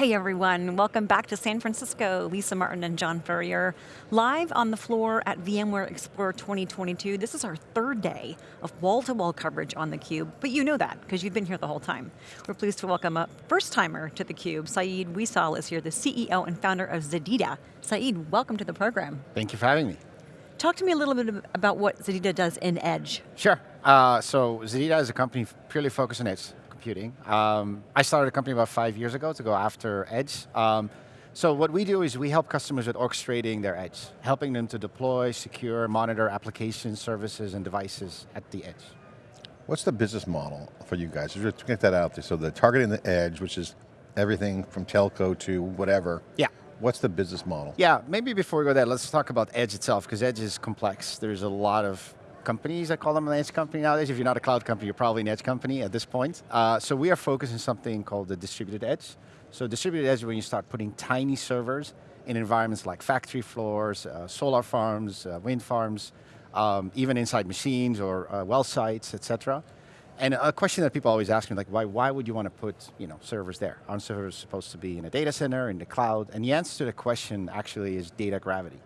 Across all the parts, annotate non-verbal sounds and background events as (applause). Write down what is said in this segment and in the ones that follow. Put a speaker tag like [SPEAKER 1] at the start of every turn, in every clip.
[SPEAKER 1] Hey everyone, welcome back to San Francisco. Lisa Martin and John Furrier, live on the floor at VMware Explore 2022. This is our third day of wall-to-wall -wall coverage on theCUBE, but you know that, because you've been here the whole time. We're pleased to welcome a first-timer to theCUBE. Said Ouissal is here, the CEO and founder of ZEDEDA. Said, welcome to the program.
[SPEAKER 2] Thank you for having me.
[SPEAKER 1] Talk to me a little bit about what ZEDEDA does in Edge.
[SPEAKER 2] Sure, uh, so ZEDEDA is a company purely focused on Edge computing. Um, I started a company about five years ago to go after Edge. Um, so what we do is we help customers with orchestrating their edge, helping them to deploy, secure, monitor applications, services, and devices at the edge.
[SPEAKER 3] What's the business model for you guys? Just get that out there. So the targeting the edge, which is everything from telco to whatever.
[SPEAKER 2] Yeah.
[SPEAKER 3] What's the business model?
[SPEAKER 2] Yeah, maybe before we go there, let's talk about Edge itself, because Edge is complex. There's a lot of companies, I call them an edge company nowadays. If you're not a cloud company, you're probably an edge company at this point. Uh, so we are focused on something called the distributed edge. So distributed edge is when you start putting tiny servers in environments like factory floors, uh, solar farms, uh, wind farms, um, even inside machines or uh, well sites, et cetera. And a question that people always ask me, like, why, why would you want to put you know, servers there? Aren't servers supposed to be in a data center, in the cloud? And the answer to the question actually is data gravity.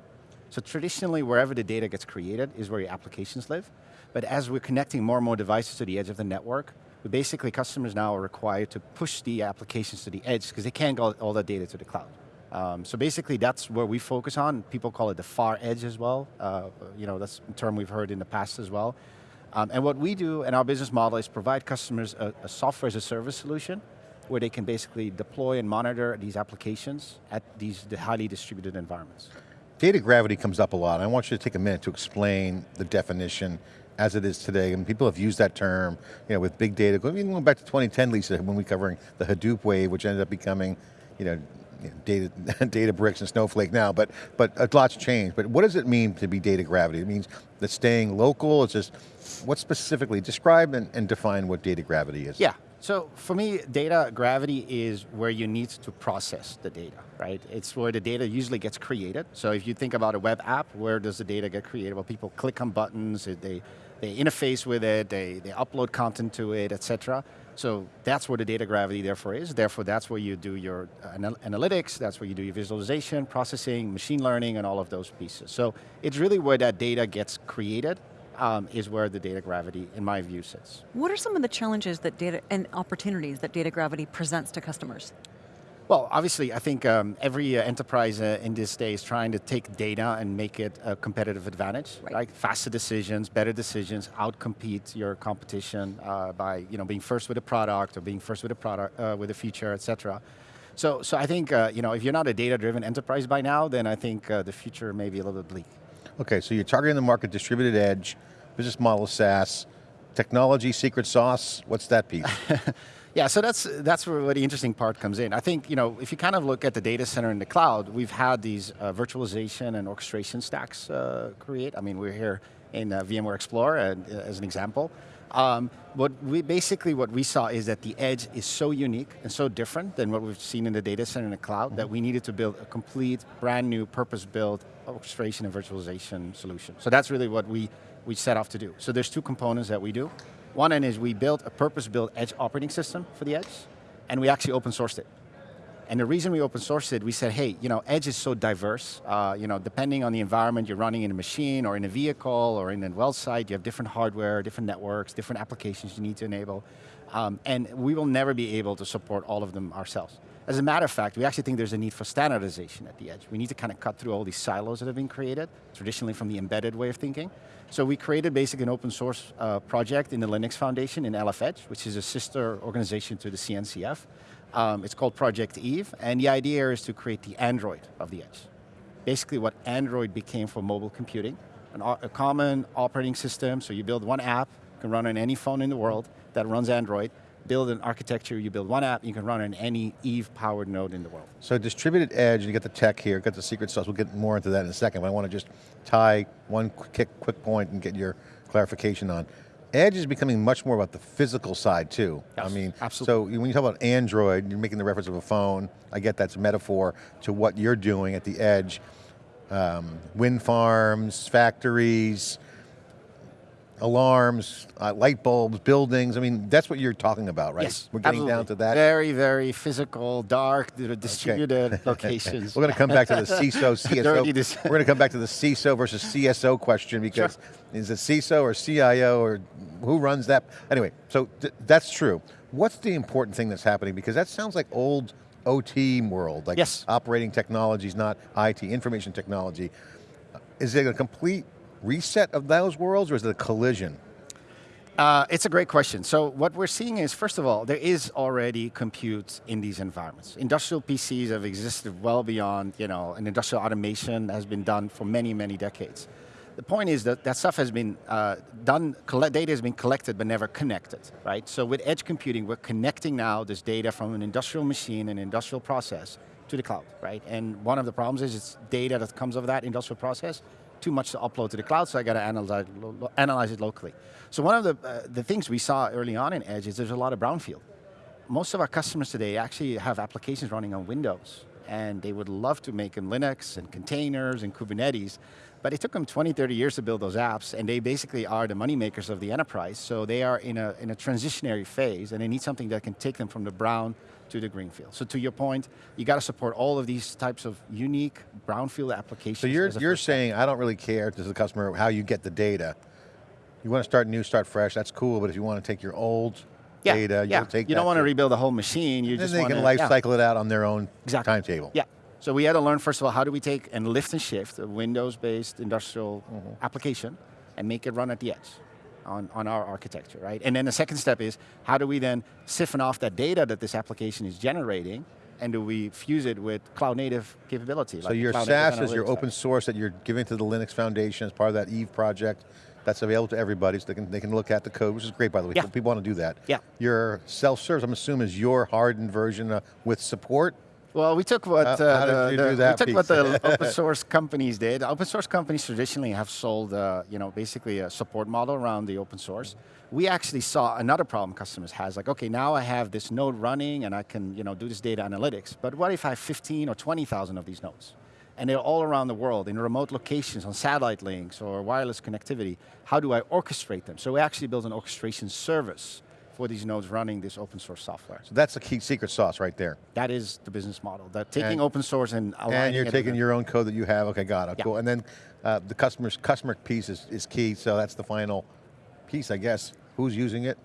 [SPEAKER 2] So traditionally, wherever the data gets created is where your applications live. But as we're connecting more and more devices to the edge of the network, basically, customers now are required to push the applications to the edge because they can't get all that data to the cloud. Um, so basically that's where we focus on. People call it the far edge as well. Uh, you know, that's a term we've heard in the past as well. Um, and what we do and our business model is provide customers a, a software as a service solution where they can basically deploy and monitor these applications at these highly distributed environments.
[SPEAKER 3] Data gravity comes up a lot. I want you to take a minute to explain the definition as it is today, and people have used that term, you know, with big data, even going back to 2010, Lisa, when we were covering the Hadoop wave, which ended up becoming, you know, data, (laughs) Databricks and Snowflake now, but but a lot's changed. But what does it mean to be data gravity? It means that staying local, it's just, what specifically, describe and, and define what data gravity is.
[SPEAKER 2] Yeah, so for me, data gravity is where you need to process the data, right? It's where the data usually gets created. So if you think about a web app, where does the data get created? Well, people click on buttons, they, they interface with it, they, they upload content to it, etc. So that's where the data gravity therefore is. Therefore that's where you do your uh, anal analytics, that's where you do your visualization, processing, machine learning, and all of those pieces. So it's really where that data gets created um, is where the data gravity, in my view, sits.
[SPEAKER 1] What are some of the challenges that data and opportunities that data gravity presents to customers?
[SPEAKER 2] Well, obviously, I think um, every uh, enterprise uh, in this day is trying to take data and make it a competitive advantage, right? right? Faster decisions, better decisions, outcompete your competition uh, by you know, being first with a product or being first with a product, uh, with a feature, et cetera. So, so I think uh, you know, if you're not a data-driven enterprise by now, then I think uh, the future may be a little bit bleak.
[SPEAKER 3] Okay, so you're targeting the market, distributed edge, business model SaaS, technology, secret sauce, what's that piece? (laughs)
[SPEAKER 2] yeah, so that's, that's where the interesting part comes in. I think, you know, if you kind of look at the data center in the cloud, we've had these uh, virtualization and orchestration stacks uh, create. I mean, we're here in uh, VMware Explorer uh, as an example. Um, what we basically what we saw is that the edge is so unique and so different than what we've seen in the data center in the cloud mm -hmm. that we needed to build a complete, brand new, purpose-built orchestration and virtualization solution. So that's really what we, we set off to do. So there's two components that we do. One end is we built a purpose-built edge operating system for the edge, and we actually open sourced it. And the reason we open sourced it, we said, hey, you know, Edge is so diverse. Uh, you know, depending on the environment you're running in a machine or in a vehicle or in a well site, you have different hardware, different networks, different applications you need to enable. Um, and we will never be able to support all of them ourselves. As a matter of fact, we actually think there's a need for standardization at the edge. We need to kind of cut through all these silos that have been created, traditionally from the embedded way of thinking. So we created basically an open source uh, project in the Linux Foundation in LF Edge, which is a sister organization to the CNCF. Um, it's called Project Eve, and the idea is to create the Android of the edge. Basically what Android became for mobile computing, an, a common operating system, so you build one app, can run on any phone in the world that runs Android, build an architecture, you build one app, you can run on any Eve-powered node in the world.
[SPEAKER 3] So distributed edge, you get the tech here, got the secret sauce, we'll get more into that in a second, but I want to just tie one quick, quick point and get your clarification on. Edge is becoming much more about the physical side too.
[SPEAKER 2] Yes,
[SPEAKER 3] I mean,
[SPEAKER 2] absolutely.
[SPEAKER 3] so when you talk about Android, you're making the reference of a phone, I get that's a metaphor to what you're doing at the edge. Um, wind farms, factories, alarms, uh, light bulbs, buildings. I mean, that's what you're talking about, right?
[SPEAKER 2] Yes,
[SPEAKER 3] We're getting
[SPEAKER 2] absolutely.
[SPEAKER 3] down to that.
[SPEAKER 2] Very, very physical, dark, distributed (laughs) locations.
[SPEAKER 3] We're going to come back to the (laughs) CISO, CSO. We're going to come back to the CISO versus CSO question because is it CISO or CIO or who runs that? Anyway, so th that's true. What's the important thing that's happening? Because that sounds like old OT world, like
[SPEAKER 2] Yes.
[SPEAKER 3] operating technologies, not IT, information technology. Is it a complete reset of those worlds or is it a collision?
[SPEAKER 2] Uh, it's a great question. So what we're seeing is, first of all, there is already compute in these environments. Industrial PCs have existed well beyond, you know, and industrial automation has been done for many, many decades. The point is that that stuff has been uh, done, data has been collected but never connected, right? So with edge computing, we're connecting now this data from an industrial machine, an industrial process, to the cloud, right? And one of the problems is it's data that comes of that industrial process, too much to upload to the cloud, so I got to analyze, analyze it locally. So one of the, uh, the things we saw early on in Edge is there's a lot of brownfield. Most of our customers today actually have applications running on Windows, and they would love to make them Linux and containers and Kubernetes, but it took them 20, 30 years to build those apps, and they basically are the money makers of the enterprise, so they are in a, in a transitionary phase, and they need something that can take them from the brown to the greenfield. So to your point, you got to support all of these types of unique brownfield applications.
[SPEAKER 3] So you're, you're saying, I don't really care to the customer how you get the data. You want to start new, start fresh, that's cool, but if you want to take your old
[SPEAKER 2] yeah,
[SPEAKER 3] data,
[SPEAKER 2] yeah.
[SPEAKER 3] you'll take
[SPEAKER 2] You don't want to rebuild the whole machine, you
[SPEAKER 3] And
[SPEAKER 2] just
[SPEAKER 3] they
[SPEAKER 2] want
[SPEAKER 3] can
[SPEAKER 2] to
[SPEAKER 3] life cycle it out on their own
[SPEAKER 2] Exactly.
[SPEAKER 3] timetable.
[SPEAKER 2] Yeah. So we had to learn, first of all, how do we take and lift and shift a Windows-based industrial
[SPEAKER 3] Mm-hmm.
[SPEAKER 2] application and make it run at the edge on, on our architecture, right? And then the second step is, how do we then siphon off that data that this application is generating and do we fuse it with cloud native capability?
[SPEAKER 3] So
[SPEAKER 2] like
[SPEAKER 3] your SaaS is your open source that you're giving to the Linux Foundation as part of that Eve project. That's available to everybody, so they can, they can look at the code, which is great, by the way.
[SPEAKER 2] Yeah.
[SPEAKER 3] People want to do that.
[SPEAKER 2] Yeah.
[SPEAKER 3] Your self-service, I'm assuming, is your hardened version uh, with support.
[SPEAKER 2] Well, we took what
[SPEAKER 3] Uh,
[SPEAKER 2] uh, the, the- we took what the (laughs) open source companies did. Open source companies traditionally have sold, uh, you know, basically a support model around the open source. We actually saw another problem customers has, like, okay, now I have this node running and I can, you know, do this data analytics. But what if I have 15 or 20,000 of these nodes? And they're all around the world in remote locations on satellite links or wireless connectivity. How do I orchestrate them? So we actually built an orchestration service for these nodes running this open source software.
[SPEAKER 3] So that's the key secret sauce right there.
[SPEAKER 2] That is the business model. That taking
[SPEAKER 3] And-
[SPEAKER 2] open source and aligning
[SPEAKER 3] And you're taking your own code that you have, okay, got it,
[SPEAKER 2] Yeah.
[SPEAKER 3] cool. And then uh, the customer's customer piece is, is key, so that's the final piece, I guess. Who's using it?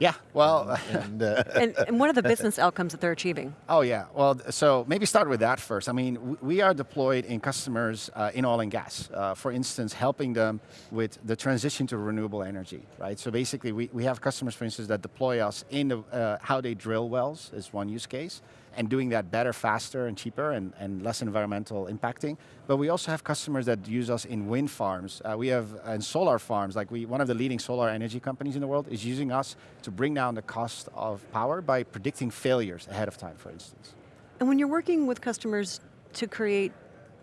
[SPEAKER 2] Yeah, well,
[SPEAKER 3] And, uh, (laughs)
[SPEAKER 1] And, and what are the business (laughs) outcomes that they're achieving?
[SPEAKER 2] oh yeah. Well, so maybe start with that first. I mean, we are deployed in customers uh, in oil and gas. Uh, for instance, helping them with the transition to renewable energy, right? So basically, we, we have customers, for instance, that deploy us in the, uh, how they drill wells is one use case, and doing that better, faster, and cheaper, and, and less environmental impacting. But we also have customers that use us in wind farms. Uh, we have in solar farms, like we, one of the leading solar energy companies in the world is using us to bring down the cost of power by predicting failures ahead of time, for instance.
[SPEAKER 1] And when you're working with customers to create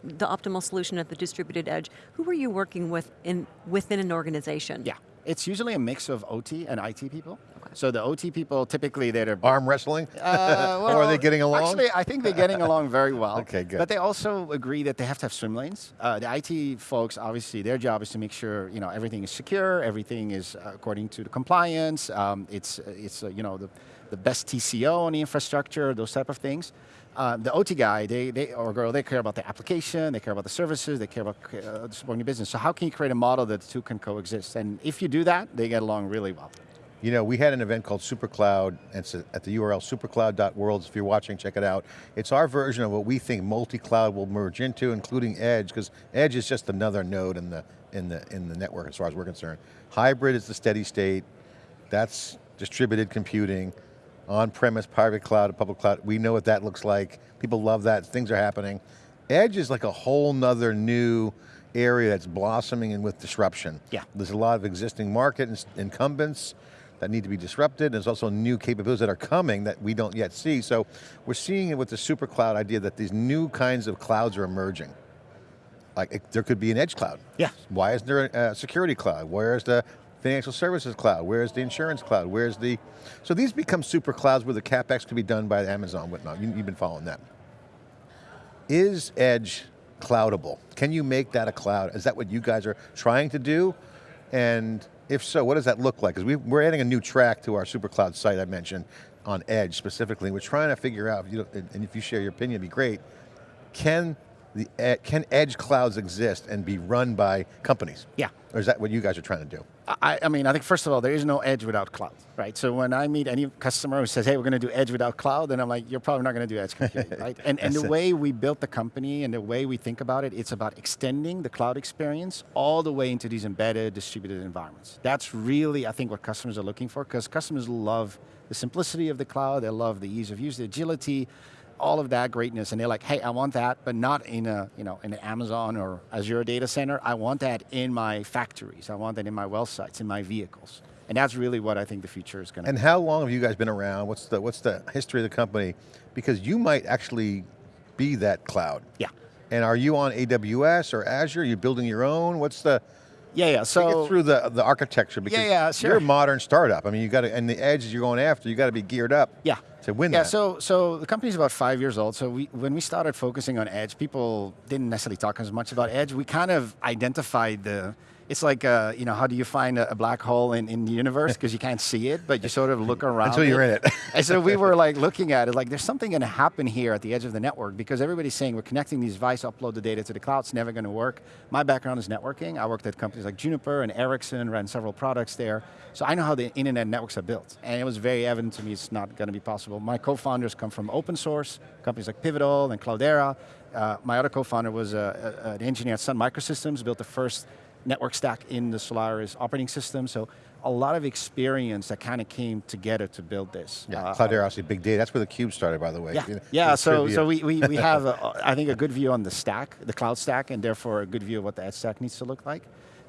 [SPEAKER 1] the optimal solution at the distributed edge, who are you working with in, within an organization?
[SPEAKER 2] Yeah, it's usually a mix of OT and IT people. So the OT people, typically they're (laughs)
[SPEAKER 3] arm wrestling?
[SPEAKER 2] Uh,
[SPEAKER 3] Or are they getting along?
[SPEAKER 2] Actually, I think they're getting along very well. (laughs)
[SPEAKER 3] Okay, good.
[SPEAKER 2] But they also agree that they have to have swim lanes. Uh, the IT folks, obviously, their job is to make sure you know everything is secure, everything is uh, according to the compliance. Um, it's it's uh, you know the, the best TCO on the infrastructure, those type of things. Uh, the OT guy, they, they or girl, they care about the application, they care about the services, they care about uh, supporting the business. So how can you create a model that the two can coexist? And if you do that, they get along really well.
[SPEAKER 3] You know, we had an event called SuperCloud, and it's at the URL supercloud.worlds. If you're watching, check it out. It's our version of what we think multi-cloud will merge into, including Edge, because Edge is just another node in the, in, the, in the network as far as we're concerned. Hybrid is the steady state. That's distributed computing. On-premise, private cloud, public cloud. We know what that looks like. People love that, things are happening. Edge is like a whole nother new area that's blossoming and with disruption.
[SPEAKER 2] Yeah.
[SPEAKER 3] There's a lot of existing market incumbents that need to be disrupted. There's also new capabilities that are coming that we don't yet see. So we're seeing it with the super cloud idea that these new kinds of clouds are emerging. Like it, there could be an edge cloud.
[SPEAKER 2] Yeah.
[SPEAKER 3] Why isn't there a, a security cloud? Where's the financial services cloud? Where's the insurance cloud? Where's the, so these become super clouds where the CapEx could be done by Amazon, whatnot. You, you've been following that. Is Edge cloudable? Can you make that a cloud? Is that what you guys are trying to do? And If so, what does that look like? Because we, we're adding a new track to our SuperCloud site I mentioned on Edge specifically. We're trying to figure out, if you, and if you share your opinion, it'd be great. Can the e- can edge clouds exist and be run by companies?
[SPEAKER 2] Yeah.
[SPEAKER 3] Or is that what you guys are trying to do?
[SPEAKER 2] I, I mean, I think first of all, there is no edge without cloud, right? So when I meet any customer who says, hey, we're going to do edge without cloud, then I'm like, you're probably not going to do edge (laughs) computing, right? And, and the
[SPEAKER 3] it.
[SPEAKER 2] way we built the company and the way we think about it, it's about extending the cloud experience all the way into these embedded distributed environments. That's really, I think, what customers are looking for, because customers love the simplicity of the cloud, they love the ease of use, the agility, all of that greatness, and they're like, hey, I want that, but not in a, you know, in an Amazon or Azure data center. I want that in my factories. I want that in my well sites, in my vehicles. And that's really what I think the future is going to
[SPEAKER 3] And how long have you guys been around? What's the, what's the history of the company? Because you might actually be that cloud.
[SPEAKER 2] Yeah.
[SPEAKER 3] And are you on AWS or Azure? Are you building your own? What's the,
[SPEAKER 2] Yeah, yeah, so.
[SPEAKER 3] through the, the architecture because
[SPEAKER 2] yeah, sure.
[SPEAKER 3] you're a modern startup. I mean, you got to, and the edges you're going after, you got to be geared up
[SPEAKER 2] Yeah.
[SPEAKER 3] to win
[SPEAKER 2] Yeah,
[SPEAKER 3] that.
[SPEAKER 2] so so the company's about five years old. So we when we started focusing on edge, people didn't necessarily talk as much about edge. We kind of identified the. It's like uh, you know, how do you find a, a black hole in, in the universe because you can't see it, but you sort of look (laughs) around
[SPEAKER 3] Until you're in it.
[SPEAKER 2] and so we (laughs) were like looking at it, like there's something going to happen here at the edge of the network because everybody's saying we're connecting these devices, upload the data to the cloud, it's never going to work. My background is networking. I worked at companies like Juniper and Ericsson, ran several products there. So I know how the internet networks are built. And it was very evident to me it's not going to be possible. My co-founders come from open source, companies like Pivotal and Cloudera. Uh, my other co-founder was uh, an engineer at Sun Microsystems, built the first network stack in the Solaris operating system. So a lot of experience that kind of came together to build this.
[SPEAKER 3] yeah,
[SPEAKER 2] Uh,
[SPEAKER 3] Cloudera, obviously big data. That's where the cube started, by the way.
[SPEAKER 2] yeah, yeah. So, so we, we, we have, (laughs) a, I think, a good view on the stack, the cloud stack, and therefore a good view of what the edge stack needs to look like.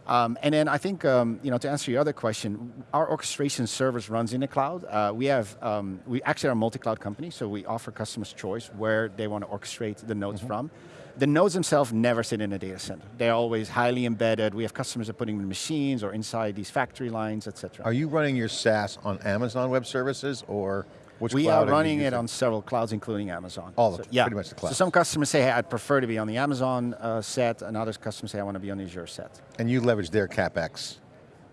[SPEAKER 2] Um, and then I think, um, you know, to answer your other question, our orchestration service runs in the cloud. Uh, we have, um, we actually are a multi-cloud company, so we offer customers choice where they want to orchestrate the nodes
[SPEAKER 3] Mm-hmm.
[SPEAKER 2] from. The nodes themselves never sit in a data center. They're always highly embedded. We have customers that are putting them in machines or inside these factory lines, et cetera.
[SPEAKER 3] Are you running your SaaS on Amazon Web Services or which
[SPEAKER 2] we
[SPEAKER 3] cloud
[SPEAKER 2] are running it on several clouds, including Amazon.
[SPEAKER 3] All of
[SPEAKER 2] So-
[SPEAKER 3] them,
[SPEAKER 2] yeah.
[SPEAKER 3] pretty much the
[SPEAKER 2] So some customers say, hey, I'd prefer to be on the Amazon uh, set, and other customers say, I want to be on the Azure set.
[SPEAKER 3] And you leverage their CapEx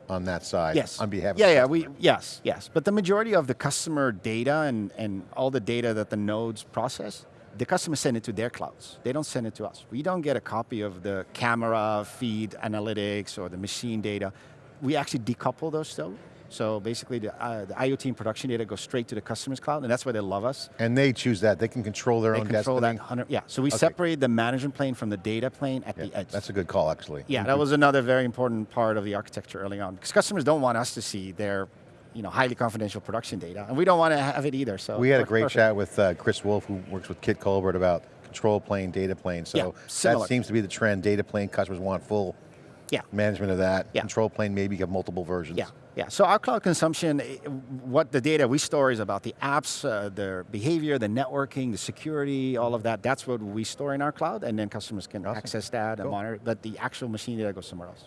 [SPEAKER 3] on that side
[SPEAKER 2] Yes.
[SPEAKER 3] on behalf
[SPEAKER 2] yeah,
[SPEAKER 3] of the
[SPEAKER 2] yeah,
[SPEAKER 3] customer.
[SPEAKER 2] we, yes, yes. But the majority of the customer data and, and all the data that the nodes process, the customers send it to their clouds. They don't send it to us. We don't get a copy of the camera feed analytics or the machine data. We actually decouple those though. So basically the, uh, the IoT and production data goes straight to the customer's cloud, and that's why they love us.
[SPEAKER 3] And they choose that. They can control their
[SPEAKER 2] They
[SPEAKER 3] own
[SPEAKER 2] control
[SPEAKER 3] destiny.
[SPEAKER 2] that 100, yeah. So we
[SPEAKER 3] Okay.
[SPEAKER 2] separate the management plane from the data plane at
[SPEAKER 3] Yeah,
[SPEAKER 2] the edge.
[SPEAKER 3] That's a good call, actually.
[SPEAKER 2] yeah, that was another very important part of the architecture early on. Because customers don't want us to see their you know, highly confidential production data, and we don't want to have it either, so.
[SPEAKER 3] We had a great
[SPEAKER 2] perfect.
[SPEAKER 3] chat with uh, Chris Wolf, who works with Kit Colbert about control plane, data plane. So
[SPEAKER 2] Yeah,
[SPEAKER 3] that seems to be the trend. Data plane customers want full
[SPEAKER 2] Yeah.
[SPEAKER 3] management of that.
[SPEAKER 2] Yeah.
[SPEAKER 3] Control plane, maybe you have multiple versions.
[SPEAKER 2] Yeah, yeah. So our cloud consumption, eh, what the data we store is about the apps, uh, their behavior, the networking, the security, all of that. That's what we store in our cloud, and then customers can
[SPEAKER 3] Awesome.
[SPEAKER 2] access that and monitor. But the actual machine data goes somewhere else.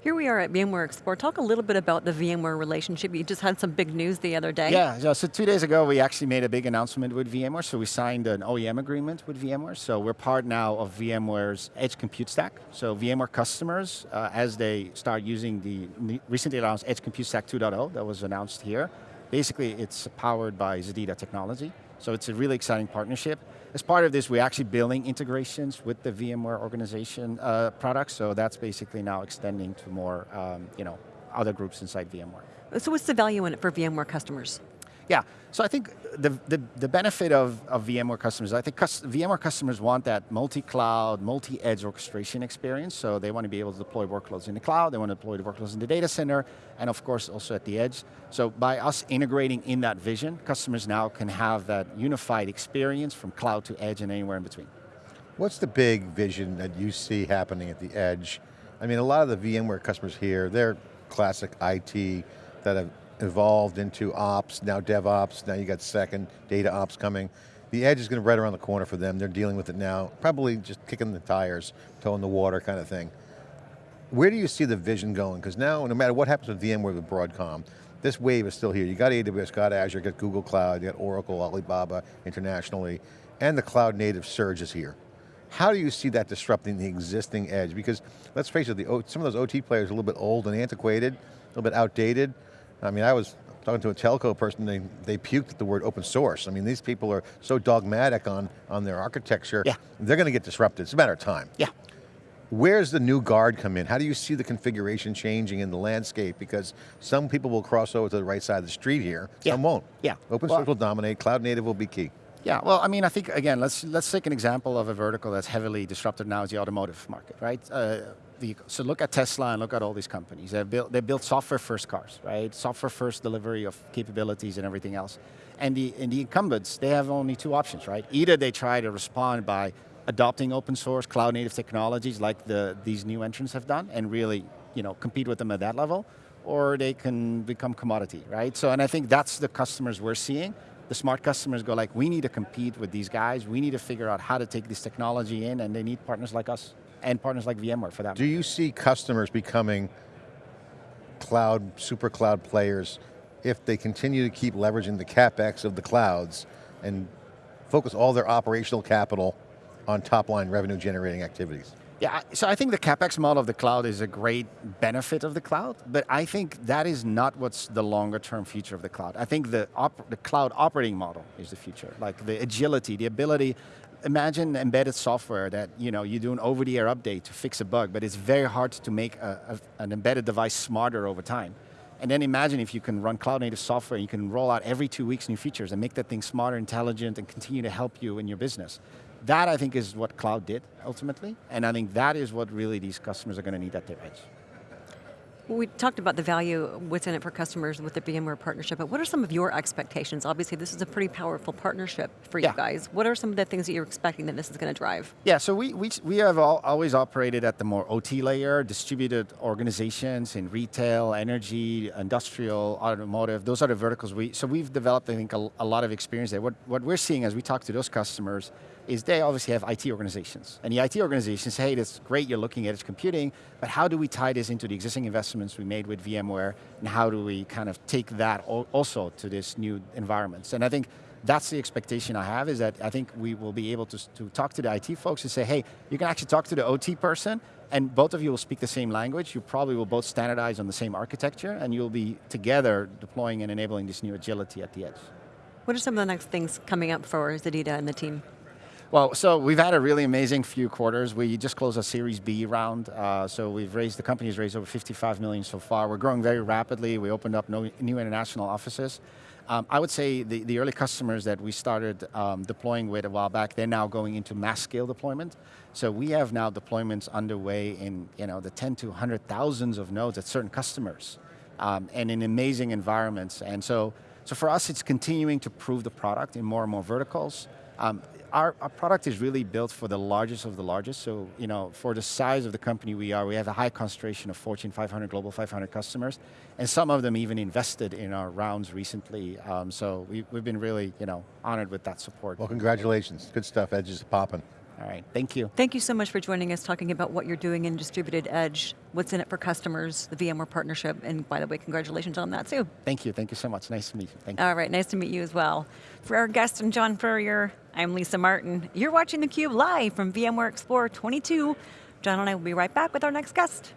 [SPEAKER 1] Here we are at VMware Explore. Talk a little bit about the VMware relationship. You just had some big news the other day.
[SPEAKER 2] Yeah, so, two days ago we actually made a big announcement with VMware. So we signed an OEM agreement with VMware. So we're part now of VMware's Edge Compute Stack. So VMware customers, uh, as they start using the recently announced Edge Compute Stack 2.0 that was announced here, basically it's powered by ZEDEDA technology. So it's a really exciting partnership. As part of this, we're actually building integrations with the VMware organization uh, products. So that's basically now extending to more, um, you know, other groups inside VMware.
[SPEAKER 1] So what's the value in it for VMware customers?
[SPEAKER 2] Yeah, so I think the, the, the benefit of, of VMware customers, I think cus VMware customers want that multi-cloud, multi-edge orchestration experience, so they want to be able to deploy workloads in the cloud, they want to deploy the workloads in the data center, and of course also at the edge. So by us integrating in that vision, customers now can have that unified experience from cloud to edge and anywhere in between.
[SPEAKER 3] What's the big vision that you see happening at the edge? I mean, a lot of the VMware customers here, they're classic IT that have evolved into ops, now DevOps, now you got second, data ops coming. The edge is going to be right around the corner for them. They're dealing with it now, probably just kicking the tires, toeing the water kind of thing. Where do you see the vision going? Because now, no matter what happens with VMware with Broadcom, this wave is still here. You got AWS, got Azure, got Google Cloud, you got Oracle, Alibaba internationally, and the cloud native surge is here. How do you see that disrupting the existing edge? Because let's face it, the, some of those OT players are a little bit old and antiquated, a little bit outdated. I mean, I was talking to a telco person, they, they puked at the word open source. I mean, these people are so dogmatic on, on their architecture,
[SPEAKER 2] Yeah.
[SPEAKER 3] they're going to get disrupted. It's a matter of time.
[SPEAKER 2] Yeah.
[SPEAKER 3] Where's the new guard come in? How do you see the configuration changing in the landscape? Because some people will cross over to the right side of the street here,
[SPEAKER 2] Yeah.
[SPEAKER 3] some won't.
[SPEAKER 2] Yeah.
[SPEAKER 3] Open
[SPEAKER 2] Well-
[SPEAKER 3] source will dominate, cloud native will be key.
[SPEAKER 2] Yeah, well, I mean, I think again, let's let's take an example of a vertical that's heavily disrupted now is the automotive market, right? Uh, the, so look at Tesla and look at all these companies. They built they built software first cars, right? Software first delivery of capabilities and everything else. And the and the incumbents, they have only two options, right? Either they try to respond by adopting open source cloud native technologies like the these new entrants have done and really, you know, compete with them at that level, or they can become commodity, right? So, and I think that's the customers we're seeing. The smart customers go like, we need to compete with these guys. We need to figure out how to take this technology in, and they need partners like us and partners like VMware for that.
[SPEAKER 3] Do you see customers becoming cloud, super cloud players if they continue to keep leveraging the CapEx of the clouds and focus all their operational capital on top line revenue generating activities?
[SPEAKER 2] Yeah, so I think the CapEx model of the cloud is a great benefit of the cloud, but I think that is not what's the longer term future of the cloud. I think the, the cloud operating model is the future, like the agility, the ability, imagine embedded software that you know, you do an over the air update to fix a bug, but it's very hard to make a, a, an embedded device smarter over time. And then imagine if you can run cloud native software, you can roll out every two weeks new features and make that thing smarter, intelligent, and continue to help you in your business. That I think is what cloud did ultimately, and I think that is what really these customers are going to need at their edge.
[SPEAKER 1] We talked about the value, what's in it for customers with the VMware partnership, but what are some of your expectations? Obviously, this is a pretty powerful partnership for
[SPEAKER 2] Yeah.
[SPEAKER 1] you guys. What are some of the things that you're expecting that this is going to drive?
[SPEAKER 2] Yeah, so we, we, we have all, always operated at the more OT layer, distributed organizations in retail, energy, industrial, automotive, those are the verticals we, so we've developed, I think, a, a lot of experience there. What, what we're seeing as we talk to those customers is they obviously have IT organizations. And the IT organizations say, hey, that's great, you're looking at edge computing, but how do we tie this into the existing investments we made with VMware, and how do we kind of take that also to this new environments? And I think that's the expectation I have is that I think we will be able to, to talk to the IT folks and say, hey, you can actually talk to the OT person and both of you will speak the same language. You probably will both standardize on the same architecture and you'll be together deploying and enabling this new agility at the edge.
[SPEAKER 1] What are some of the next things coming up for ZEDEDA and the team?
[SPEAKER 2] Well, so we've had a really amazing few quarters. We just closed a Series B round, uh, so we've raised, the company's raised over 55 million so far. We're growing very rapidly. We opened up no, new international offices. Um, I would say the, the early customers that we started um, deploying with a while back, they're now going into mass scale deployment. So we have now deployments underway in you know, the 10 to 100 thousands of nodes at certain customers um, and in amazing environments. And so, so for us, it's continuing to prove the product in more and more verticals. Um, our, our product is really built for the largest of the largest. So, you know, for the size of the company we are, we have a high concentration of Fortune 500, Global 500 customers, and some of them even invested in our rounds recently. Um, so we, we've been really, you know, honored with that support.
[SPEAKER 3] Well, congratulations. Good stuff, Edge is popping.
[SPEAKER 2] All right, thank you.
[SPEAKER 1] Thank you so much for joining us, talking about what you're doing in distributed edge, what's in it for customers, the VMware partnership, and by the way, congratulations on that too.
[SPEAKER 2] Thank you, thank you so much. Nice to meet you. Thank you.
[SPEAKER 1] All right, nice to meet you as well. For our guest and John Furrier, I'm Lisa Martin. You're watching theCUBE live from VMware Explorer 22. John and I will be right back with our next guest.